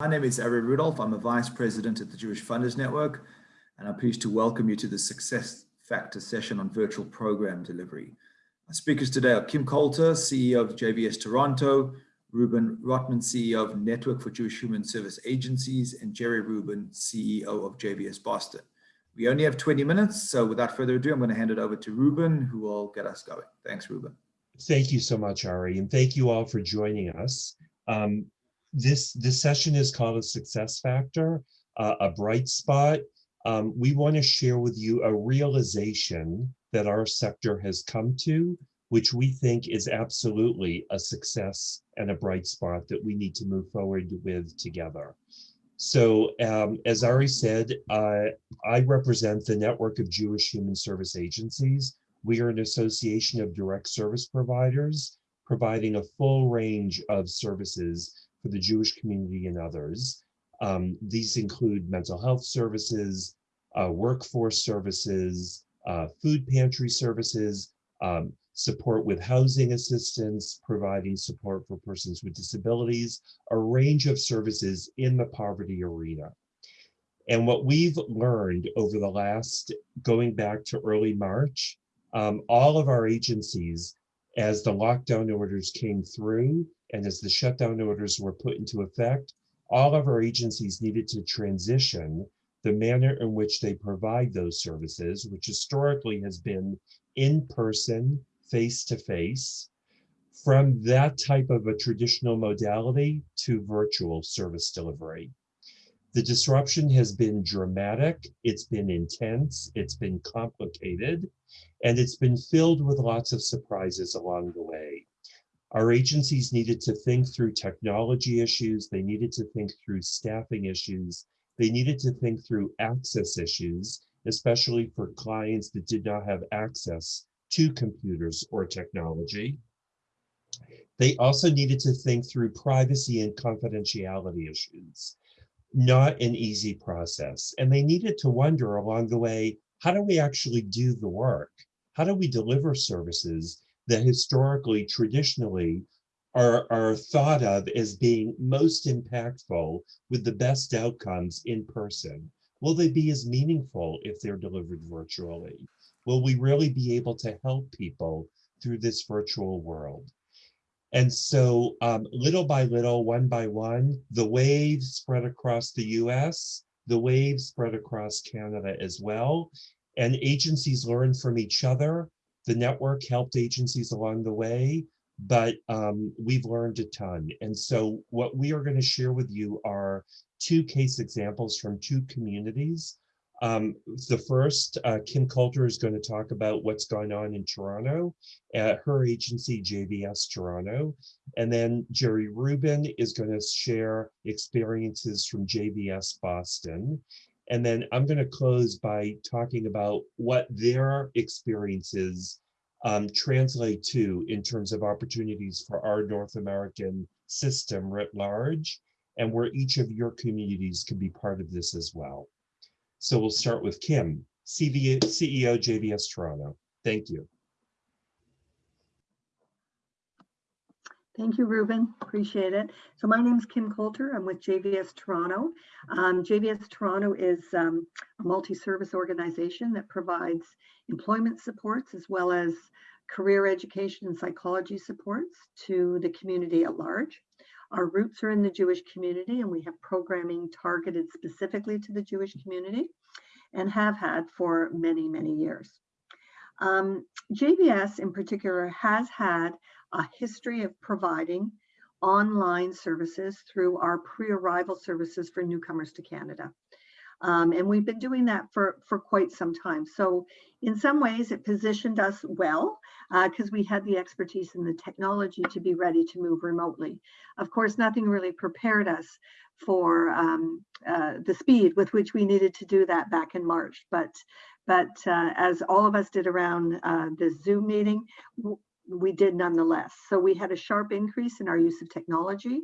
My name is Ari Rudolph. I'm a Vice President at the Jewish Funders Network, and I'm pleased to welcome you to the Success Factor session on virtual program delivery. Our speakers today are Kim Coulter, CEO of JVS Toronto, Reuben Rotman, CEO of Network for Jewish Human Service Agencies, and Jerry Rubin, CEO of JVS Boston. We only have 20 minutes, so without further ado, I'm going to hand it over to Reuben, who will get us going. Thanks, Reuben. Thank you so much, Ari, and thank you all for joining us. Um, this this session is called a success factor, uh, a bright spot. Um, we want to share with you a realization that our sector has come to, which we think is absolutely a success and a bright spot that we need to move forward with together. So um, as Ari said, uh, I represent the network of Jewish Human Service Agencies. We are an association of direct service providers providing a full range of services for the Jewish community and others. Um, these include mental health services, uh, workforce services, uh, food pantry services, um, support with housing assistance, providing support for persons with disabilities, a range of services in the poverty arena. And what we've learned over the last, going back to early March, um, all of our agencies, as the lockdown orders came through, and as the shutdown orders were put into effect, all of our agencies needed to transition the manner in which they provide those services, which historically has been in person, face to face, from that type of a traditional modality to virtual service delivery. The disruption has been dramatic, it's been intense, it's been complicated, and it's been filled with lots of surprises along the way. Our agencies needed to think through technology issues. They needed to think through staffing issues. They needed to think through access issues, especially for clients that did not have access to computers or technology. They also needed to think through privacy and confidentiality issues. Not an easy process. And they needed to wonder along the way, how do we actually do the work? How do we deliver services that historically, traditionally, are, are thought of as being most impactful with the best outcomes in person? Will they be as meaningful if they're delivered virtually? Will we really be able to help people through this virtual world? And so um, little by little, one by one, the wave spread across the US, the wave spread across Canada as well. And agencies learn from each other the network helped agencies along the way, but um, we've learned a ton. And so what we are going to share with you are two case examples from two communities. Um, the first, uh, Kim Coulter is going to talk about what's going on in Toronto at her agency, JVS Toronto. And then Jerry Rubin is going to share experiences from JVS Boston. And then I'm going to close by talking about what their experiences um, translate to in terms of opportunities for our North American system writ large, and where each of your communities can be part of this as well. So we'll start with Kim, CV, CEO JVS Toronto. Thank you. Thank you, Reuben. Appreciate it. So my name is Kim Coulter. I'm with JVS Toronto. Um, JVS Toronto is um, a multi-service organization that provides employment supports as well as career education and psychology supports to the community at large. Our roots are in the Jewish community and we have programming targeted specifically to the Jewish community and have had for many, many years. Um, JVS in particular has had a history of providing online services through our pre-arrival services for newcomers to Canada. Um, and we've been doing that for, for quite some time. So in some ways it positioned us well because uh, we had the expertise and the technology to be ready to move remotely. Of course, nothing really prepared us for um, uh, the speed with which we needed to do that back in March. But, but uh, as all of us did around uh, this Zoom meeting, we did nonetheless. So we had a sharp increase in our use of technology.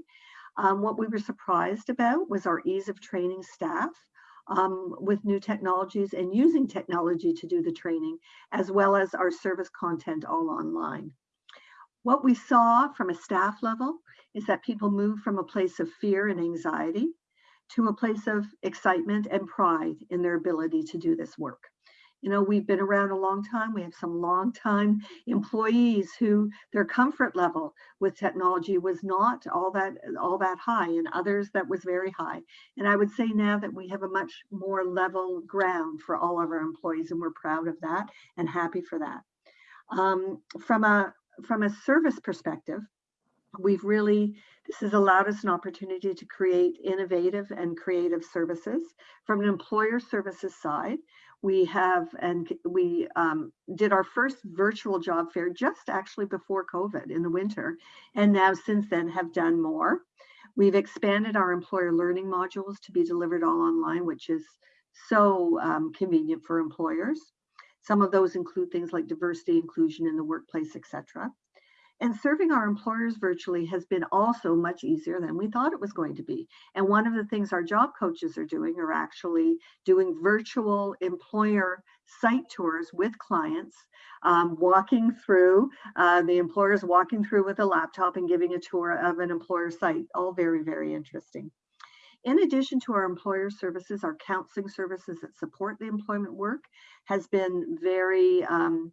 Um, what we were surprised about was our ease of training staff um, with new technologies and using technology to do the training, as well as our service content all online. What we saw from a staff level is that people moved from a place of fear and anxiety to a place of excitement and pride in their ability to do this work. You know, we've been around a long time. We have some long time employees who their comfort level with technology was not all that all that high and others that was very high. And I would say now that we have a much more level ground for all of our employees and we're proud of that and happy for that. Um, from a from a service perspective, we've really this has allowed us an opportunity to create innovative and creative services from an employer services side we have and we um, did our first virtual job fair just actually before covid in the winter and now since then have done more. We've expanded our employer learning modules to be delivered all online which is so um, convenient for employers. Some of those include things like diversity inclusion in the workplace etc and serving our employers virtually has been also much easier than we thought it was going to be. And one of the things our job coaches are doing are actually doing virtual employer site tours with clients, um, walking through, uh, the employers walking through with a laptop and giving a tour of an employer site. All very, very interesting. In addition to our employer services, our counseling services that support the employment work has been very, um,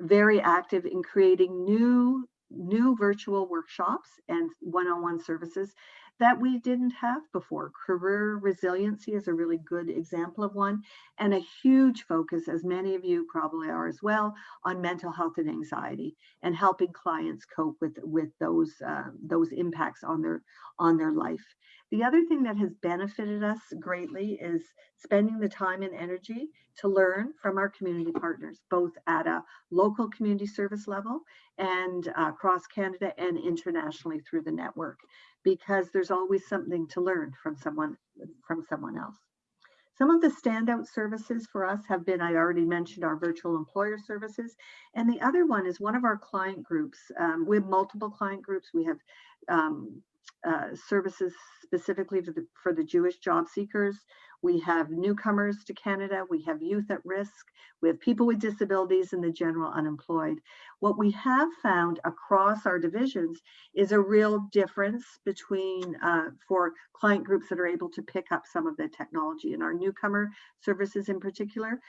very active in creating new new virtual workshops and one-on-one services that we didn't have before. Career resiliency is a really good example of one and a huge focus, as many of you probably are as well, on mental health and anxiety and helping clients cope with, with those, uh, those impacts on their, on their life. The other thing that has benefited us greatly is spending the time and energy to learn from our community partners, both at a local community service level and across Canada and internationally through the network, because there's always something to learn from someone from someone else. Some of the standout services for us have been, I already mentioned our virtual employer services. And the other one is one of our client groups. Um, we have multiple client groups. We have um, uh, services specifically the, for the Jewish job seekers. We have newcomers to Canada. We have youth at risk. We have people with disabilities and the general unemployed. What we have found across our divisions is a real difference between uh, for client groups that are able to pick up some of the technology and our newcomer services in particular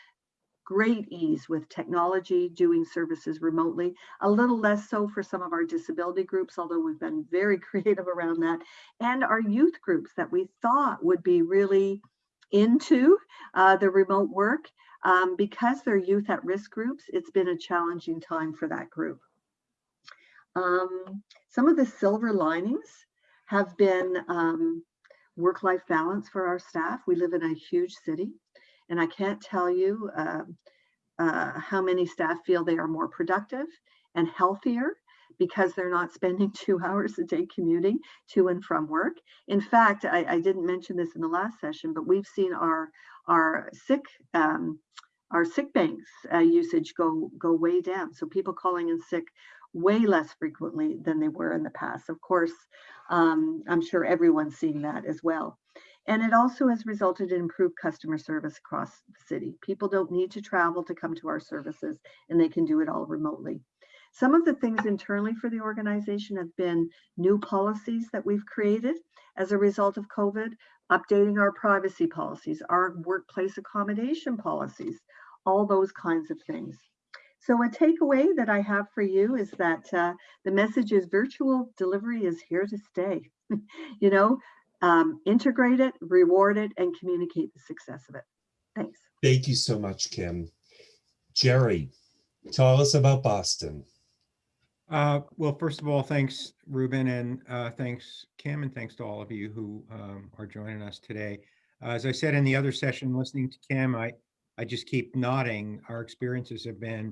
great ease with technology, doing services remotely, a little less so for some of our disability groups, although we've been very creative around that, and our youth groups that we thought would be really into uh, the remote work. Um, because they're youth at risk groups, it's been a challenging time for that group. Um, some of the silver linings have been um, work-life balance for our staff. We live in a huge city. And I can't tell you uh, uh, how many staff feel they are more productive and healthier because they're not spending two hours a day commuting to and from work. In fact, I, I didn't mention this in the last session, but we've seen our our sick um, our sick banks uh, usage go go way down. So people calling in sick way less frequently than they were in the past. Of course, um, I'm sure everyone's seeing that as well. And it also has resulted in improved customer service across the city. People don't need to travel to come to our services and they can do it all remotely. Some of the things internally for the organization have been new policies that we've created as a result of COVID, updating our privacy policies, our workplace accommodation policies, all those kinds of things. So a takeaway that I have for you is that uh, the message is virtual delivery is here to stay. you know, um, integrate it, reward it, and communicate the success of it. Thanks. Thank you so much, Kim. Jerry, tell us about Boston. Uh, well, first of all, thanks, Reuben, and uh, thanks, Kim, and thanks to all of you who um, are joining us today. Uh, as I said in the other session, listening to Kim, I, I just keep nodding. Our experiences have been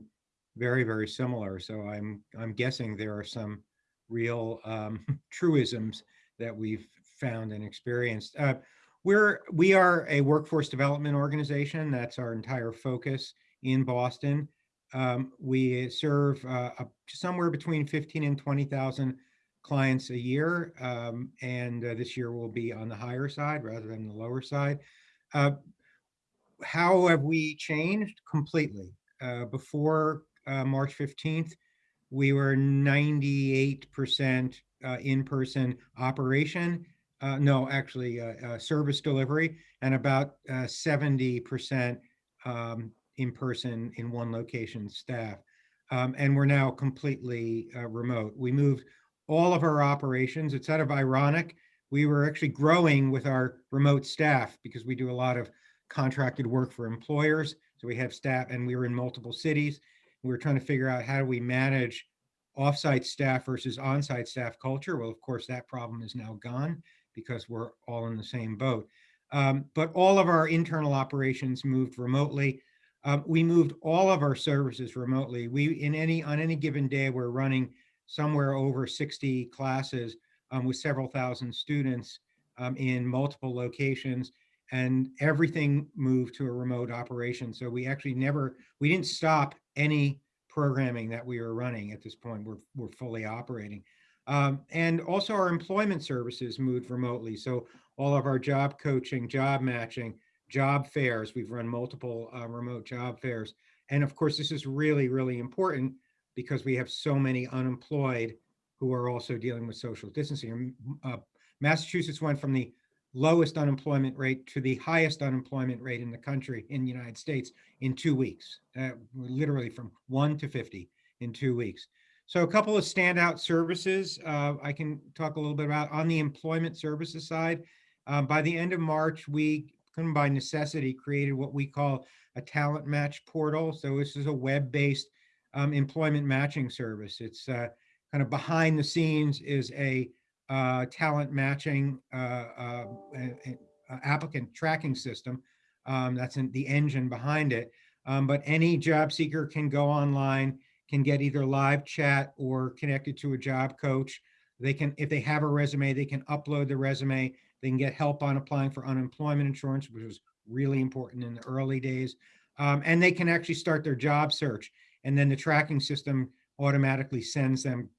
very, very similar. So I'm, I'm guessing there are some real um, truisms that we've found and experienced. Uh, we're we are a workforce development organization. That's our entire focus in Boston. Um, we serve uh, somewhere between 15 and 20,000 clients a year, um, and uh, this year will be on the higher side rather than the lower side. Uh, how have we changed? Completely. Uh, before uh, March 15th, we were 98% uh, in-person operation no, actually, service delivery and about uh, seventy percent um, in person in one location staff. Um, and we're now completely uh, remote. We moved all of our operations. It's sort of ironic. We were actually growing with our remote staff because we do a lot of contracted work for employers. So we have staff and we were in multiple cities. We were trying to figure out how do we manage offsite staff versus onsite staff culture. Well, of course, that problem is now gone because we're all in the same boat. Um, but all of our internal operations moved remotely. Um, we moved all of our services remotely. We in any on any given day we're running somewhere over 60 classes um, with several thousand students um, in multiple locations and everything moved to a remote operation. So we actually never, we didn't stop any programming that we were running at this point. We're, we're fully operating. Um, and also our employment services moved remotely. So all of our job coaching, job matching, job fairs, we've run multiple uh, remote job fairs. And of course, this is really, really important because we have so many unemployed who are also dealing with social distancing. Uh, Massachusetts went from the lowest unemployment rate to the highest unemployment rate in the country in the United States in two weeks, uh, literally from one to 50 in two weeks. So a couple of standout services uh, I can talk a little bit about on the employment services side. Um, by the end of March, we, by necessity, created what we call a talent match portal. So this is a web-based um, employment matching service. It's uh, kind of behind the scenes is a uh, talent matching uh, uh, applicant tracking system. Um, that's the engine behind it. Um, but any job seeker can go online, can get either live chat or connected to a job coach. They can, if they have a resume, they can upload the resume. They can get help on applying for unemployment insurance, which was really important in the early days. Um, and they can actually start their job search. And then the tracking system automatically sends them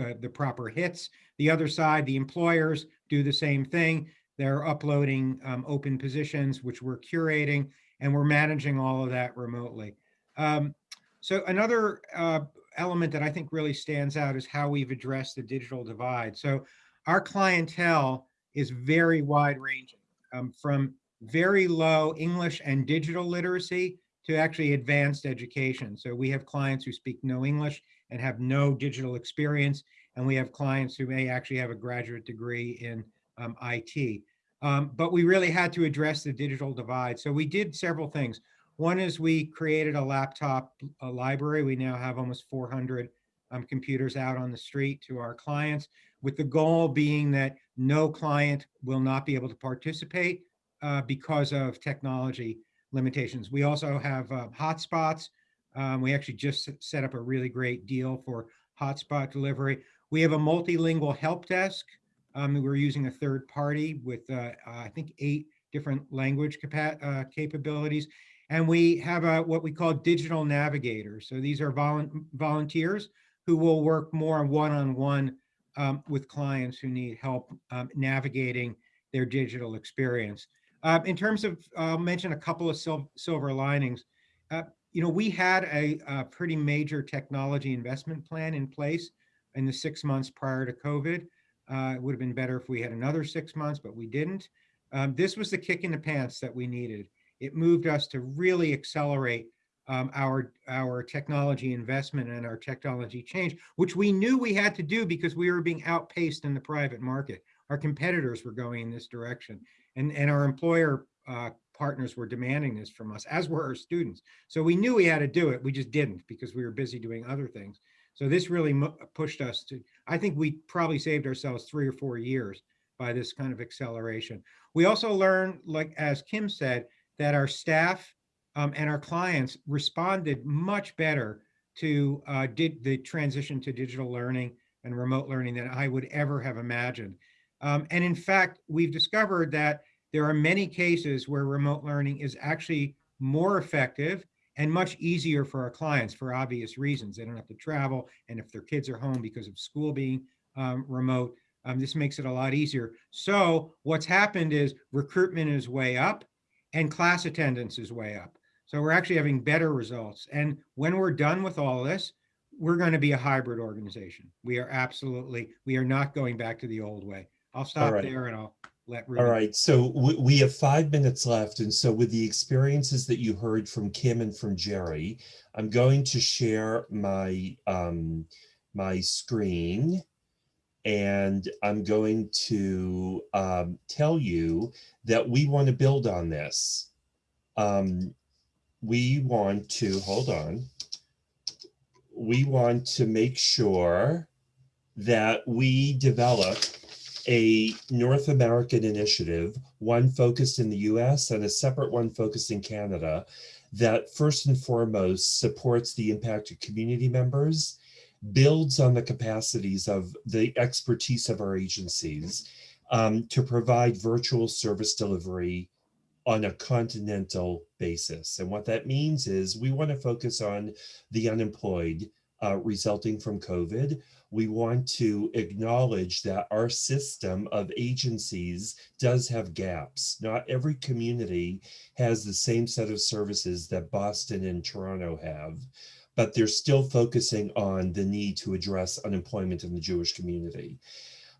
uh, the proper hits. The other side, the employers do the same thing. They're uploading um, open positions, which we're curating, and we're managing all of that remotely. Um, so another uh, element that I think really stands out is how we've addressed the digital divide. So our clientele is very wide ranging um, from very low English and digital literacy to actually advanced education. So we have clients who speak no English and have no digital experience. And we have clients who may actually have a graduate degree in um, IT. Um, but we really had to address the digital divide. So we did several things. One is we created a laptop a library. We now have almost 400 um, computers out on the street to our clients, with the goal being that no client will not be able to participate uh, because of technology limitations. We also have uh, hotspots. Um, we actually just set up a really great deal for hotspot delivery. We have a multilingual help desk. Um, we're using a third party with, uh, I think, eight different language uh, capabilities. And we have a, what we call digital navigators. So these are volu volunteers who will work more one-on-one -on -one, um, with clients who need help um, navigating their digital experience. Uh, in terms of, I'll mention a couple of sil silver linings. Uh, you know, we had a, a, pretty major technology investment plan in place in the six months prior to COVID. Uh, it would have been better if we had another six months, but we didn't. Um, this was the kick in the pants that we needed. It moved us to really accelerate um, our, our technology investment and our technology change, which we knew we had to do because we were being outpaced in the private market. Our competitors were going in this direction and, and our employer uh, partners were demanding this from us, as were our students. So we knew we had to do it. We just didn't because we were busy doing other things. So this really pushed us to, I think we probably saved ourselves three or four years by this kind of acceleration. We also learned, like as Kim said, that our staff um, and our clients responded much better to uh, did the transition to digital learning and remote learning than I would ever have imagined. Um, and in fact, we've discovered that there are many cases where remote learning is actually more effective and much easier for our clients for obvious reasons. They don't have to travel. And if their kids are home because of school being um, remote, um, this makes it a lot easier. So what's happened is recruitment is way up and class attendance is way up. So we're actually having better results. And when we're done with all this, we're going to be a hybrid organization. We are absolutely, we are not going back to the old way I'll stop right. there and I'll let. All Reuben- right, so we, we have five minutes left. And so with the experiences that you heard from Kim and from Jerry, I'm going to share my, um, my screen. And I'm going to, um, tell you that we want to build on this. Um, we want to, hold on. We want to make sure that we develop a North American initiative, one focused in the US and a separate one focused in Canada, that first and foremost supports the impact of community members, builds on the capacities of the expertise of our agencies um, to provide virtual service delivery on a continental basis. And what that means is we want to focus on the unemployed uh, resulting from COVID. We want to acknowledge that our system of agencies does have gaps. Not every community has the same set of services that Boston and Toronto have, but they're still focusing on the need to address unemployment in the Jewish community.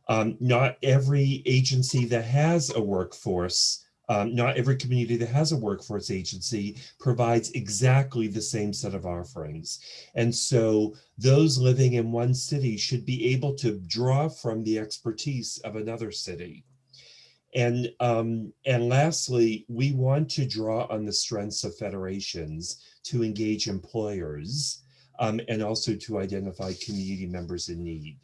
Um, not every agency that has a workforce um, not every community that has a workforce agency provides exactly the same set of offerings. And so those living in one city should be able to draw from the expertise of another city. And, um, and lastly, we want to draw on the strengths of federations to engage employers um, and also to identify community members in need.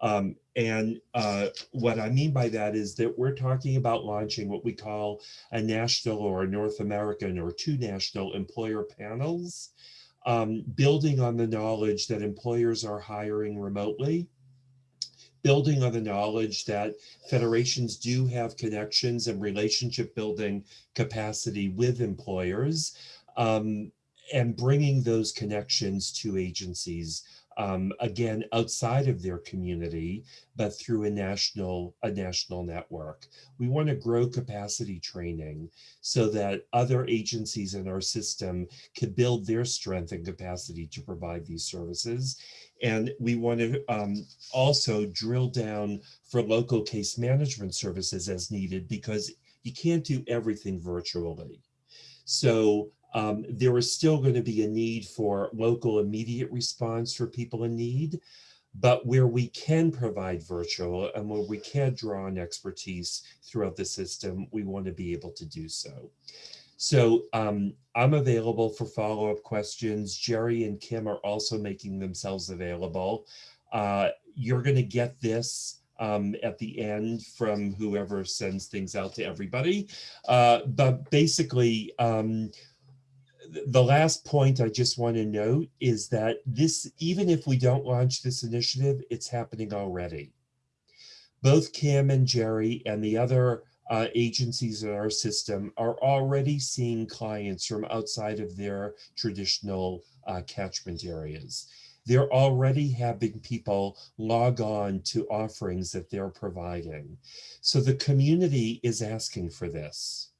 Um, and uh, what I mean by that is that we're talking about launching what we call a national or a North American or two national employer panels, um, building on the knowledge that employers are hiring remotely, building on the knowledge that federations do have connections and relationship building capacity with employers, um, and bringing those connections to agencies um, again, outside of their community, but through a national, a national network. We want to grow capacity training so that other agencies in our system can build their strength and capacity to provide these services. And we want to um, also drill down for local case management services as needed because you can't do everything virtually. So um, there is still going to be a need for local immediate response for people in need, but where we can provide virtual and where we can draw on expertise throughout the system, we want to be able to do so. So um, I'm available for follow-up questions. Jerry and Kim are also making themselves available. Uh, you're going to get this um, at the end from whoever sends things out to everybody. Uh, but basically, um, the last point I just want to note is that this, even if we don't launch this initiative, it's happening already. Both Kim and Jerry and the other uh, agencies in our system are already seeing clients from outside of their traditional uh, catchment areas. They're already having people log on to offerings that they're providing. So the community is asking for this.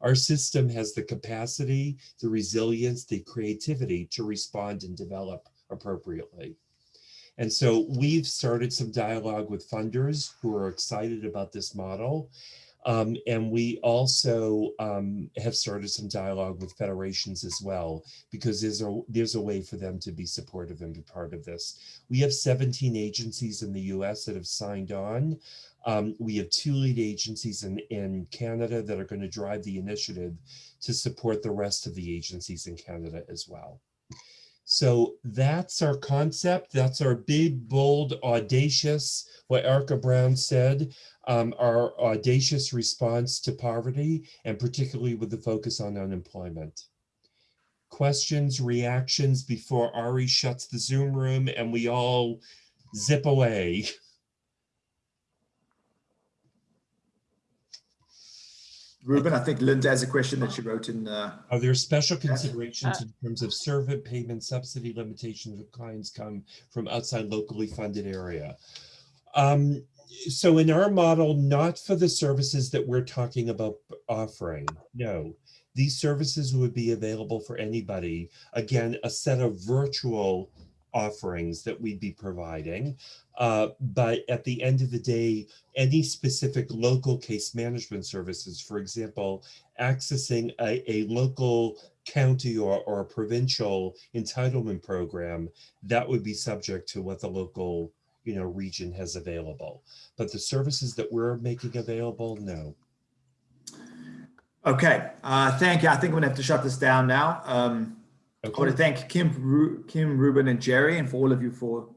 Our system has the capacity, the resilience, the creativity to respond and develop appropriately. And so we've started some dialogue with funders who are excited about this model. Um, and we also um, have started some dialogue with federations as well, because there's a, there's a way for them to be supportive and be part of this. We have 17 agencies in the US that have signed on. Um, we have two lead agencies in, in Canada that are going to drive the initiative to support the rest of the agencies in Canada as well. So that's our concept. That's our big, bold, audacious, what Erica Brown said, um, our audacious response to poverty, and particularly with the focus on unemployment. Questions, reactions before Ari shuts the Zoom room and we all zip away. Reuben, I think Linda has a question that she wrote in. Uh, Are there special considerations in terms of servant payment subsidy limitations if clients come from outside locally funded area? Um, so in our model, not for the services that we're talking about offering, no. These services would be available for anybody. Again, a set of virtual offerings that we'd be providing. Uh, but at the end of the day, any specific local case management services, for example, accessing a, a local county or, or a provincial entitlement program, that would be subject to what the local you know, region has available. But the services that we're making available, no. Okay, uh, thank you. I think I'm gonna have to shut this down now. Um, I want to thank Kim, Ru- Kim, Reuben, and Jerry, and for all of you for